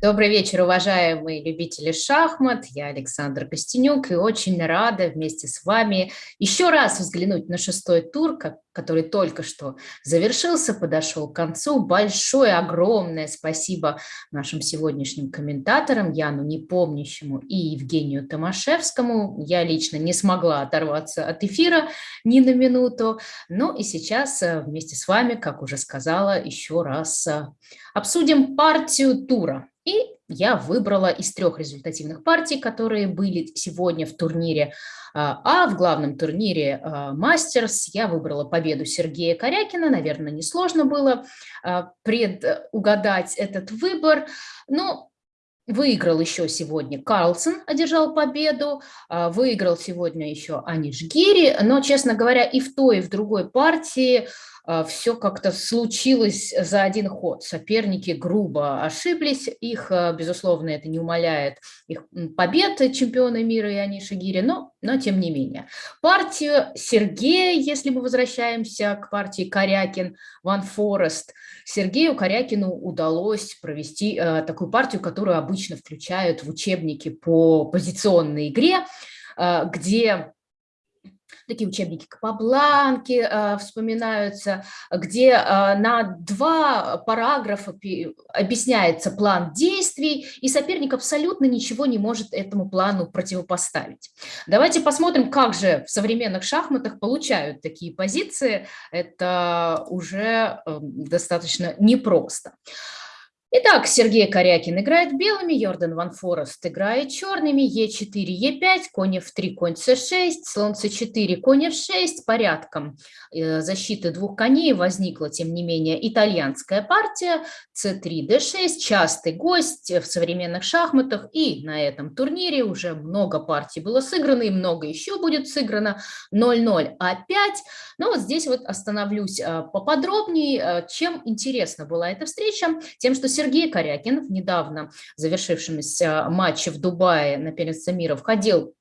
Добрый вечер, уважаемые любители шахмат. Я Александр Костенюк и очень рада вместе с вами еще раз взглянуть на шестой тур, который только что завершился, подошел к концу. Большое, огромное спасибо нашим сегодняшним комментаторам, Яну Непомнящему и Евгению Томашевскому. Я лично не смогла оторваться от эфира ни на минуту. Ну и сейчас э, вместе с вами, как уже сказала, еще раз э, обсудим партию тура. И я выбрала из трех результативных партий, которые были сегодня в турнире а, а в главном турнире а, Мастерс я выбрала победу Сергея Корякина. Наверное, несложно было а, предугадать этот выбор. Но Выиграл еще сегодня Карлсон, одержал победу, выиграл сегодня еще Аниш Гири, но, честно говоря, и в той, и в другой партии все как-то случилось за один ход. Соперники грубо ошиблись, их, а, безусловно, это не умаляет их побед чемпиона мира Иони Шигири, но, но тем не менее. Партию Сергея, если мы возвращаемся к партии Корякин, Ван Форест, Сергею Корякину удалось провести э, такую партию, которую обычно включают в учебники по позиционной игре, э, где такие учебники Капабланки э, вспоминаются, где э, на два параграфа объясняется план действий, и соперник абсолютно ничего не может этому плану противопоставить. Давайте посмотрим, как же в современных шахматах получают такие позиции. Это уже э, достаточно непросто. Итак, Сергей Корякин играет белыми, Йордан Ван Форест играет черными, Е4, Е5, конь F3, конь С6, слон С4, конь F6. Порядком э, защиты двух коней возникла, тем не менее, итальянская партия, С3, Д6, частый гость в современных шахматах, и на этом турнире уже много партий было сыграно, и много еще будет сыграно, 0-0, А5. Но вот здесь вот остановлюсь э, поподробнее, э, чем интересна была эта встреча, тем, что Сергей Корякин недавно завершившемся матче в Дубае на первенстве мира входил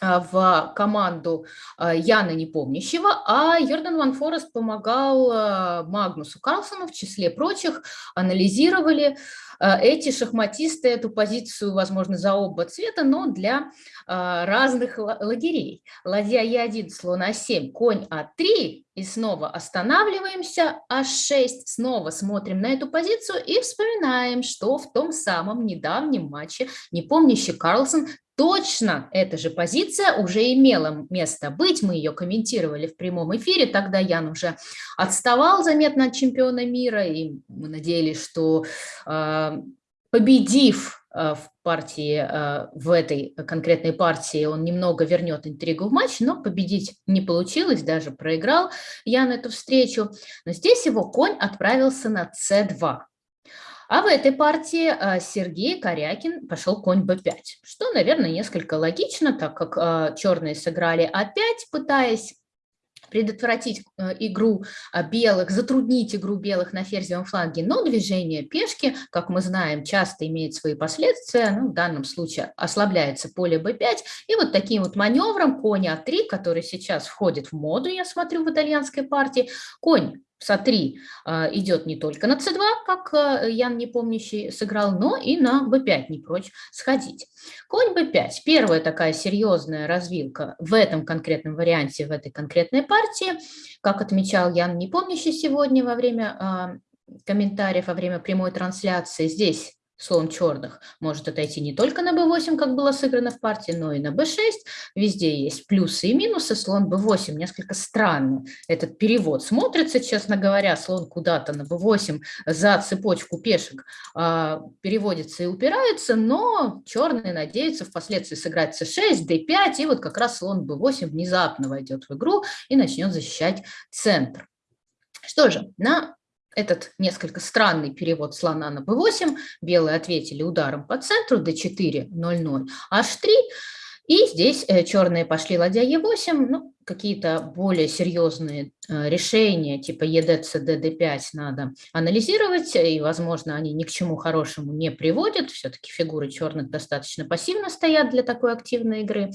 в команду а, Яна Непомнящего, а Йордан Ван Форест помогал а, Магнусу Карлсону, в числе прочих, анализировали эти шахматисты эту позицию, возможно, за оба цвета, но для разных лагерей. Ладья Е1, слон А7, конь А3, и снова останавливаемся, А6, снова смотрим на эту позицию и вспоминаем, что в том самом недавнем матче непомнящий Карлсон Точно эта же позиция уже имела место быть, мы ее комментировали в прямом эфире, тогда Ян уже отставал заметно от чемпиона мира, и мы надеялись, что э, победив э, в партии, э, в этой конкретной партии, он немного вернет интригу в матч, но победить не получилось, даже проиграл Ян эту встречу. Но здесь его конь отправился на c2. А в этой партии а, Сергей Корякин пошел конь b5, что, наверное, несколько логично, так как а, черные сыграли a5, пытаясь предотвратить э, игру а, белых, затруднить игру белых на ферзевом фланге, но движение пешки, как мы знаем, часто имеет свои последствия, ну, в данном случае ослабляется поле b5, и вот таким вот маневром конь а3, который сейчас входит в моду, я смотрю, в итальянской партии, конь СА3 а, идет не только на С2, как а, Ян Непомнящий сыграл, но и на Б5 не прочь сходить. Конь Б5 – первая такая серьезная развилка в этом конкретном варианте, в этой конкретной партии. Как отмечал Ян Непомнящий сегодня во время а, комментариев, во время прямой трансляции, здесь слон черных может отойти не только на b8, как было сыграно в партии, но и на b6. Везде есть плюсы и минусы. Слон b8 несколько странно. Этот перевод смотрится, честно говоря, слон куда-то на b8 за цепочку пешек э, переводится и упирается, но черные надеются впоследствии сыграть c6, d5, и вот как раз слон b8 внезапно войдет в игру и начнет защищать центр. Что же, на этот несколько странный перевод слона на b8, белые ответили ударом по центру, d4, 0, 0, h3, и здесь э, черные пошли ладья e8, ну, какие-то более серьезные э, решения, типа ЕДЦ, ДД5 надо анализировать, и, возможно, они ни к чему хорошему не приводят, все-таки фигуры черных достаточно пассивно стоят для такой активной игры.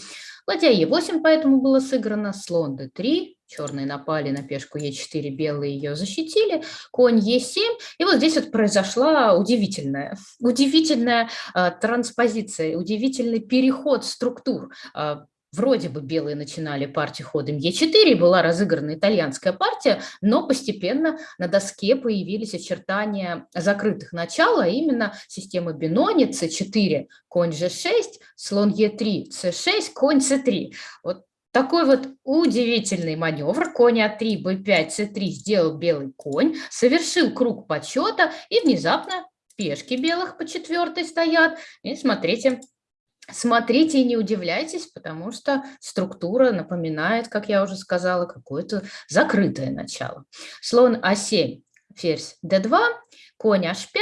Ладья Е8 поэтому было сыграно, слон d3, черные напали на пешку Е4, белые ее защитили, конь Е7, и вот здесь вот произошла удивительная, удивительная э, транспозиция, удивительный переход структур. Э, Вроде бы белые начинали партию ходом Е4, была разыграна итальянская партия, но постепенно на доске появились очертания закрытых начал, а именно системы Бинони, c4, конь g6, слон Е3, c6, конь c3. Вот такой вот удивительный маневр. Конь А3, Б5, С3 сделал белый конь, совершил круг подсчета, и внезапно пешки белых по четвертой стоят. И смотрите, Смотрите и не удивляйтесь, потому что структура напоминает, как я уже сказала, какое-то закрытое начало. Слон А7, ферзь d2, конь h5.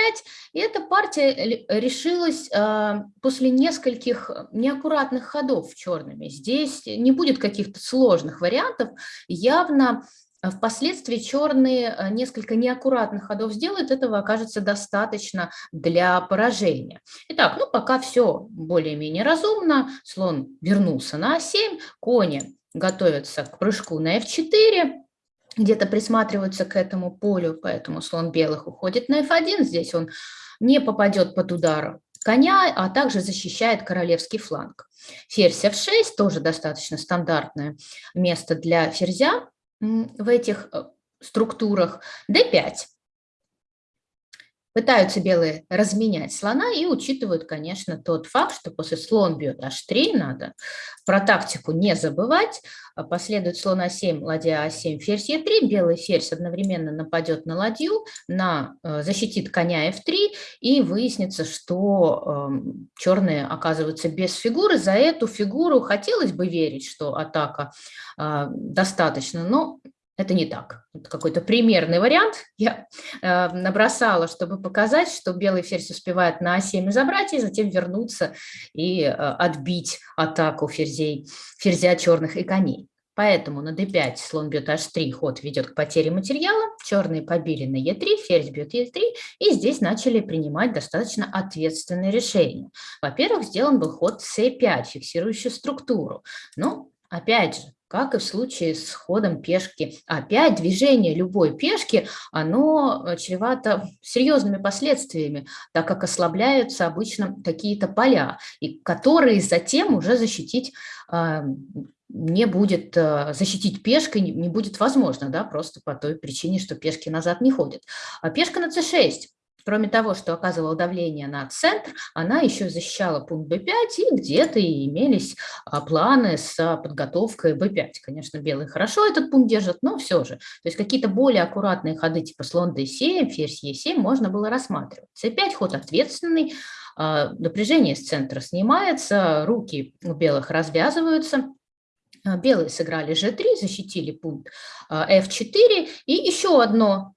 И эта партия решилась э, после нескольких неаккуратных ходов черными. Здесь не будет каких-то сложных вариантов. Явно впоследствии черные э, несколько неаккуратных ходов сделают, этого окажется достаточно для поражения. Итак, ну пока все более-менее разумно. Слон вернулся на А7, кони готовятся к прыжку на F4, где-то присматриваются к этому полю, поэтому слон белых уходит на F1. Здесь он не попадет под удар коня, а также защищает королевский фланг. Ферзь F6 тоже достаточно стандартное место для ферзя в этих э, структурах. D5. Пытаются белые разменять слона и учитывают, конечно, тот факт, что после слон бьет h3, надо про тактику не забывать. А последует слон а7, ладья а7, ферзь e3, белый ферзь одновременно нападет на ладью, на, э, защитит коня f3, и выяснится, что э, черные оказываются без фигуры. За эту фигуру хотелось бы верить, что атака э, достаточно, но это не так. Это какой-то примерный вариант. Я э, набросала, чтобы показать, что белый ферзь успевает на А7 забрать, и затем вернуться и э, отбить атаку ферзей, ферзя черных и коней. Поэтому на d5 слон бьет h3, ход ведет к потере материала, черные побили на e3, ферзь бьет e3, и здесь начали принимать достаточно ответственные решения. Во-первых, сделан был ход c5, фиксирующий структуру. Но, опять же, как и в случае с ходом пешки. Опять движение любой пешки, оно э, чревато серьезными последствиями, так как ослабляются обычно какие-то поля, и которые затем уже защитить э, не будет, э, защитить пешкой не будет возможно, да, просто по той причине, что пешки назад не ходят. А пешка на c6 Кроме того, что оказывала давление на центр, она еще защищала пункт b5, и где-то имелись а, планы с подготовкой b5. Конечно, белые хорошо этот пункт держат, но все же. То есть какие-то более аккуратные ходы типа слон d7, ферзь e7 можно было рассматривать. c5 ход ответственный, а, напряжение с центра снимается, руки у белых развязываются, а, Белые сыграли g3, защитили пункт f4. И еще одно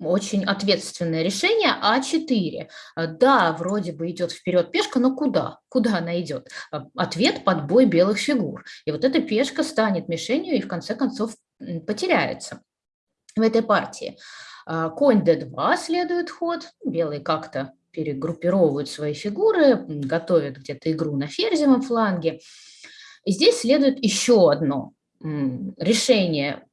очень ответственное решение А4. А, да, вроде бы идет вперед пешка, но куда? Куда она идет? А, ответ – под бой белых фигур. И вот эта пешка станет мишенью и в конце концов потеряется в этой партии. А, конь d2 следует ход. Белые как-то перегруппировывают свои фигуры, готовят где-то игру на ферзевом фланге. И здесь следует еще одно решение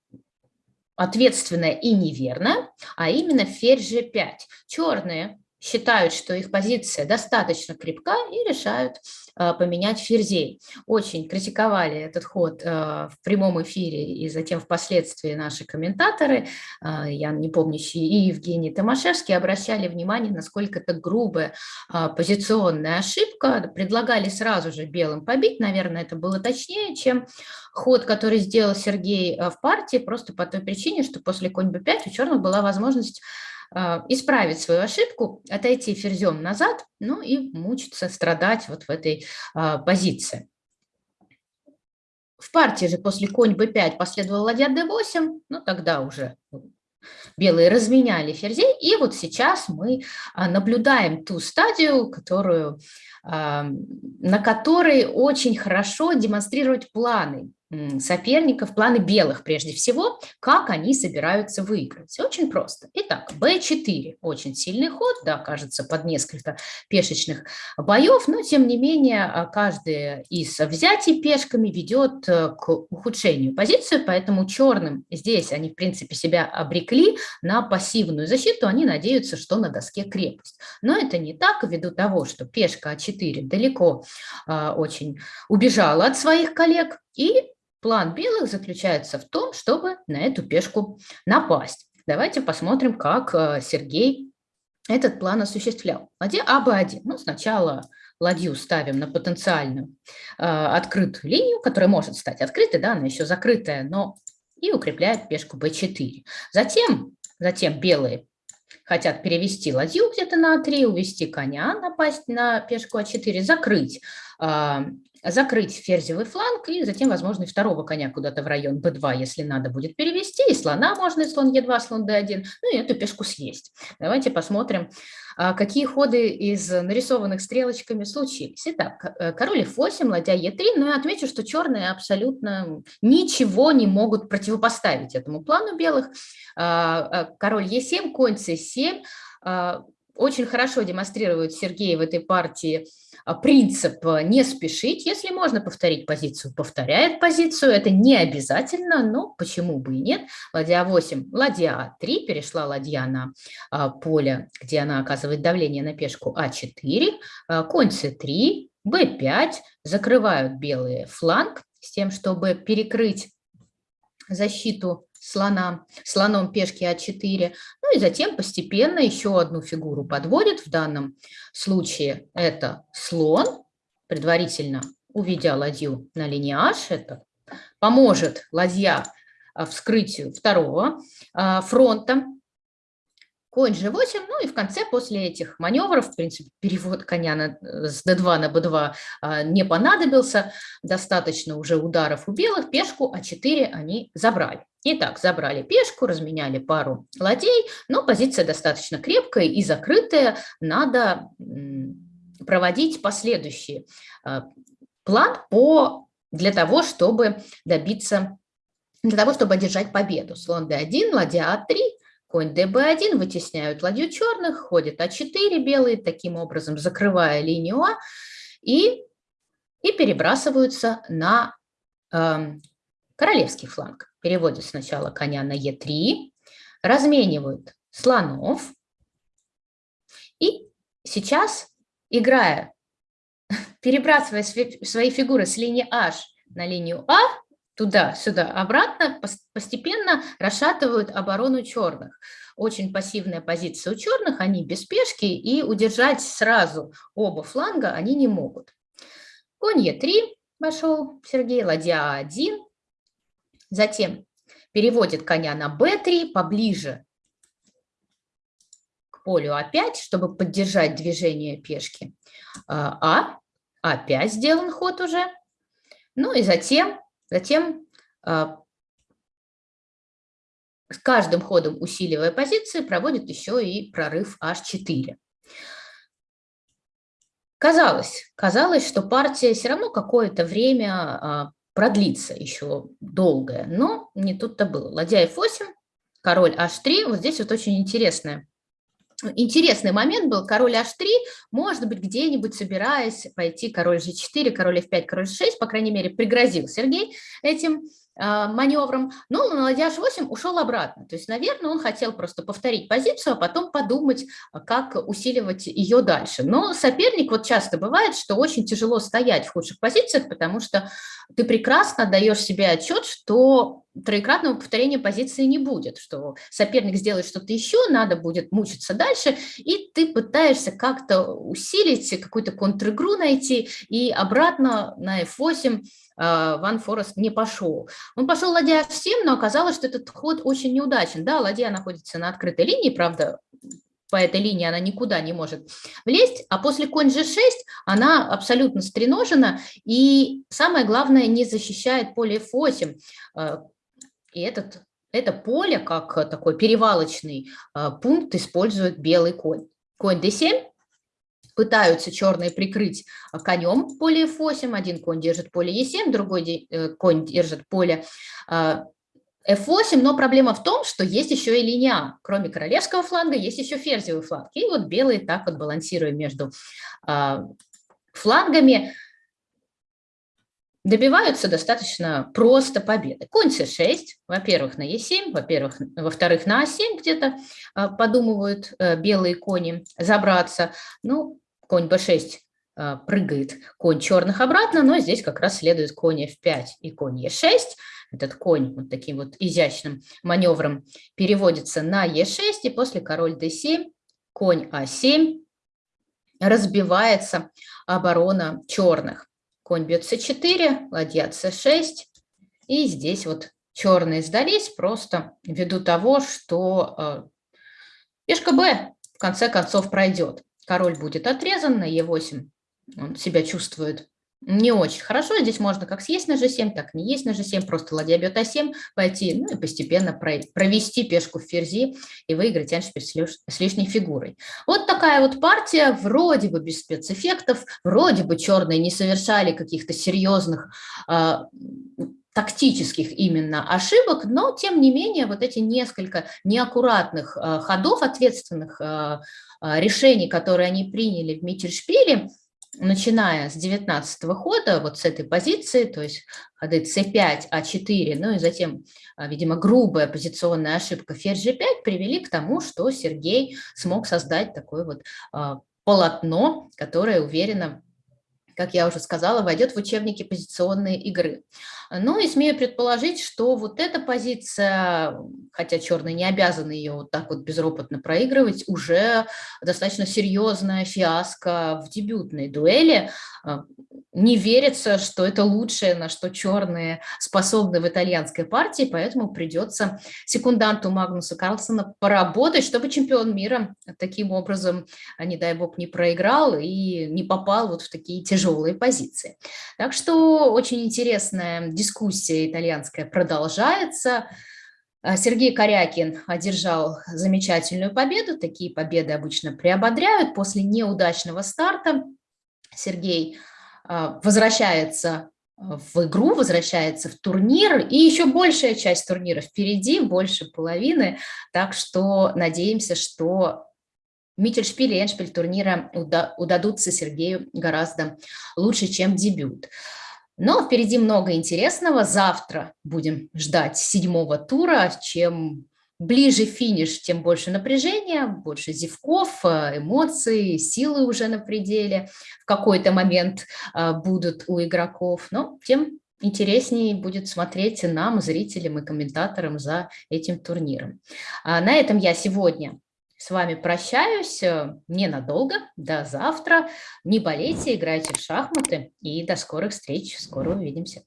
ответственное и неверно, а именно ферзь g5. Черные считают, что их позиция достаточно крепка и решают э, поменять ферзей. Очень критиковали этот ход э, в прямом эфире и затем впоследствии наши комментаторы, э, я не помню, и Евгений Томашевский, обращали внимание, насколько это грубая позиционная ошибка. Предлагали сразу же белым побить, наверное, это было точнее, чем ход, который сделал Сергей в партии, просто по той причине, что после конь b5 у черных была возможность исправить свою ошибку, отойти ферзем назад, ну и мучиться, страдать вот в этой а, позиции. В партии же после конь b5 последовал ладья d8, ну тогда уже белые разменяли ферзей, и вот сейчас мы а, наблюдаем ту стадию, которую, на которой очень хорошо демонстрировать планы соперников, планы белых прежде всего, как они собираются выиграть. Очень просто. Итак, b4 очень сильный ход, да, кажется, под несколько пешечных боев, но тем не менее а, каждый из взятий пешками ведет э, к ухудшению позиции, поэтому черным здесь они, в принципе, себя обрекли на пассивную защиту, они надеются, что на доске крепость. Но это не так, ввиду того, что пешка А4 далеко а, очень убежала от своих коллег, и План белых заключается в том, чтобы на эту пешку напасть. Давайте посмотрим, как э, Сергей этот план осуществлял. Ладья АБ1. Ну, сначала ладью ставим на потенциальную э, открытую линию, которая может стать открытой, да, она еще закрытая, но и укрепляет пешку b4. Затем, затем белые хотят перевести ладью где-то на А3, увести коня, напасть на пешку А4, закрыть закрыть ферзевый фланг и затем, возможно, и второго коня куда-то в район b2, если надо будет перевести, и слона можно, и слон e2, слон d1, ну и эту пешку съесть. Давайте посмотрим, а, какие ходы из нарисованных стрелочками случились. Итак, э, король f8, ладья e3, но я отмечу, что черные абсолютно ничего не могут противопоставить этому плану белых. А, а, король e7, конь c7, очень хорошо демонстрирует Сергей в этой партии а, принцип э, не спешить. Если можно повторить позицию, повторяет позицию. Это не обязательно, но почему бы и нет. Ладья 8, ладья А3, перешла ладья на а, поле, где она оказывает давление на пешку А4, а, конь С3, Б5, закрывают белые фланг с тем, чтобы перекрыть защиту слона, слоном пешки А4. Ну и затем постепенно еще одну фигуру подводит. В данном случае это слон, предварительно уведя ладью на линии H. Это поможет ладья а, вскрытию второго а, фронта конь g8, ну и в конце после этих маневров, в принципе, перевод коня на, с d2 на b2 а, не понадобился, достаточно уже ударов у белых, пешку а4 они забрали. Итак, забрали пешку, разменяли пару ладей, но позиция достаточно крепкая и закрытая, надо проводить последующий а, план по, для того, чтобы добиться для того, чтобы одержать победу. Слон d1, ладья а3, Конь db1 вытесняют ладью черных, ходит а4 белые, таким образом закрывая линию А, и, и перебрасываются на э, королевский фланг. Переводят сначала коня на Е3, разменивают слонов, и сейчас, играя, перебрасывая свои фигуры с линии H на линию А, туда-сюда, обратно, постепенно расшатывают оборону черных. Очень пассивная позиция у черных, они без пешки, и удержать сразу оба фланга они не могут. Конь Е3 вошел Сергей, ладья 1 Затем переводит коня на b3 поближе к полю А5, чтобы поддержать движение пешки А. А5 сделан ход уже. Ну и затем Затем а, с каждым ходом, усиливая позиции, проводит еще и прорыв H4. Казалось, казалось, что партия все равно какое-то время а, продлится еще долгое, но не тут-то было. Ладья F8, король H3, вот здесь вот очень интересное Интересный момент был, король h3, может быть, где-нибудь собираясь пойти король g4, король f5, король g6, по крайней мере, пригрозил Сергей этим а, маневром, но на ладья h8 ушел обратно. То есть, наверное, он хотел просто повторить позицию, а потом подумать, как усиливать ее дальше. Но соперник, вот часто бывает, что очень тяжело стоять в худших позициях, потому что ты прекрасно даешь себе отчет, что троекратного повторения позиции не будет, что соперник сделает что-то еще, надо будет мучиться дальше, и ты пытаешься как-то усилить, какую-то контр-игру найти, и обратно на f8 а, Ван Форест не пошел. Он пошел ладья f7, но оказалось, что этот ход очень неудачен. Да, ладья находится на открытой линии, правда, по этой линии она никуда не может влезть, а после конь g6 она абсолютно стреножена, и самое главное, не защищает поле f8. И этот, это поле, как такой перевалочный а, пункт, использует белый конь. Конь d7, пытаются черные прикрыть конем поле f8, один конь держит поле e7, другой конь держит поле f8, но проблема в том, что есть еще и линия. Кроме королевского фланга есть еще ферзевый фланг. И вот белые так вот балансируя между флангами, добиваются достаточно просто победы. Конь c6, во-первых, на e7, во-первых, во-вторых, на a7 где-то а, подумывают э, белые кони забраться. Ну, конь b6 а, прыгает конь черных обратно, но здесь как раз следует конь f5 и конь e6. Этот конь вот таким вот изящным маневром переводится на e6, и после король d7, конь a7, разбивается оборона черных. Конь бьет c4, ладья c6. И здесь вот черные сдались просто ввиду того, что э, пешка b в конце концов пройдет. Король будет отрезан на e8. Он себя чувствует не очень хорошо. Здесь можно как съесть на g7, так не есть на g7, просто ладья бьет а7, пойти, ну и постепенно провести пешку в ферзи и выиграть эншпиль с лишней фигурой. Вот такая вот партия, вроде бы без спецэффектов, вроде бы черные не совершали каких-то серьезных э, тактических именно ошибок, но тем не менее вот эти несколько неаккуратных э, ходов, ответственных э, решений, которые они приняли в Миттельшпиле, начиная с 19 хода, вот с этой позиции, то есть ходы c5, a4, ну и затем, а, видимо, грубая позиционная ошибка ферзь g5 привели к тому, что Сергей смог создать такое вот а, полотно, которое уверенно как я уже сказала, войдет в учебники позиционной игры. Ну и смею предположить, что вот эта позиция, хотя черные не обязаны ее вот так вот безропотно проигрывать, уже достаточно серьезная фиаско в дебютной дуэли. А, не верится, что это лучшее, на что черные способны в итальянской партии, поэтому придется секунданту Магнуса Карлсона поработать, чтобы чемпион мира таким образом, а не дай бог, не проиграл и не попал вот в такие тяжелые позиции. Так что очень интересная дискуссия итальянская продолжается. А, Сергей Корякин одержал замечательную победу. Такие победы обычно приободряют. После неудачного старта Сергей а, возвращается в игру, возвращается в турнир, и еще большая часть турнира впереди, больше половины, так что надеемся, что Миттельшпиль и Эншпиль турнира удадутся Сергею гораздо лучше, чем дебют. Но впереди много интересного. Завтра будем ждать седьмого тура. Чем ближе финиш, тем больше напряжения, больше зевков, э, эмоций, силы уже на пределе в какой-то момент э, будут у игроков. Но тем интереснее будет смотреть нам, зрителям и комментаторам за этим турниром. А на этом я сегодня с вами прощаюсь э, ненадолго, до завтра. Не болейте, играйте в шахматы и до скорых встреч. Скоро увидимся.